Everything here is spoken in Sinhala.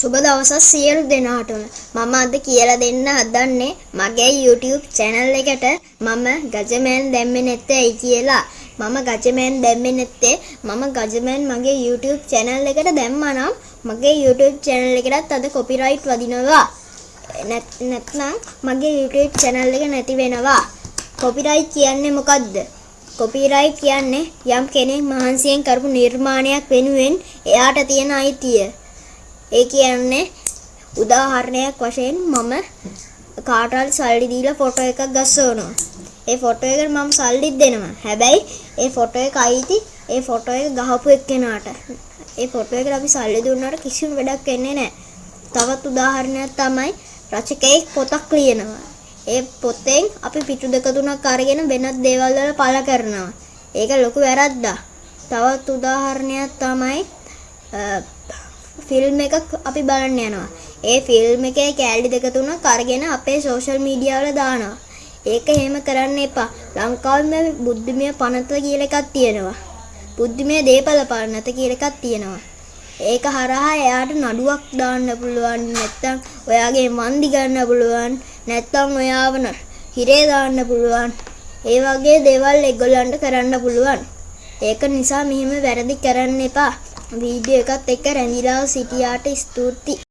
සුබ දවසක් සියලු දෙනාටම. මම අද කියලා දෙන්න හදන්නේ මගේ YouTube channel එකට. මම ගජමෑන් දැම්මේ නැත්තේ කියලා. මම ගජමෑන් දැම්මේ නැත්තේ මම ගජමෑන් මගේ YouTube channel එකට දැම්මා නම් මගේ YouTube channel එකටත් අද copyright වදිනවා. නැත්නම් මගේ YouTube channel එක නැති වෙනවා. copyright කියන්නේ මොකද්ද? කොපිරයිට් කියන්නේ යම් කෙනෙක් මහන්සියෙන් කරපු නිර්මාණයක් වෙනුවෙන් එයාට තියෙන අයිතිය. ඒ කියන්නේ උදාහරණයක් වශයෙන් මම කාටවත් සල්ලි දීලා ෆොටෝ එකක් ගස්සවනවා. ඒ ෆොටෝ එකට මම සල්ලිත් දෙනවා. හැබැයි ඒ ෆොටෝ එක අයිති ඒ ෆොටෝ එක ගහපු එක්කෙනාට. ඒ ෆොටෝ එකට අපි සල්ලි දුන්නාට කිසිම වැඩක් වෙන්නේ නැහැ. තවත් උදාහරණයක් තමයි රචකයෙක් පොතක් ලියනවා. ඒ පොතෙන් අපි පිටු දෙක තුනක් අරගෙන වෙනත් දේවල් වල පළ කරනවා. ඒක ලොකු වැරද්දක්. තවත් උදාහරණයක් තමයි ෆිල්ම් එකක් අපි බලන්න යනවා. ඒ ෆිල්ම් එකේ කෑලි දෙක තුනක් අරගෙන අපේ සෝෂල් මීඩියා වල දානවා. ඒක එහෙම කරන්න එපා. ලංකාවේ බුද්ධිමය පනත කියලා එකක් තියෙනවා. බුද්ධිමය දේපල පනත කියලා එකක් තියෙනවා. ඒක හරහා එයාට නඩුවක් දාන්න පුළුවන් නැත්තම් ඔයාගේ වන්දි ගන්න පුළුවන් නැත්තම් ඔයාව හිරේ දාන්න පුළුවන් ඒ වගේ දේවල් ඒගොල්ලන්ට කරන්න පුළුවන් ඒක නිසා මෙහෙම වැරදි කරන්න එපා වීඩියෝ එකත් එක්ක රැඳිලා සිටියාට ස්තුතියි.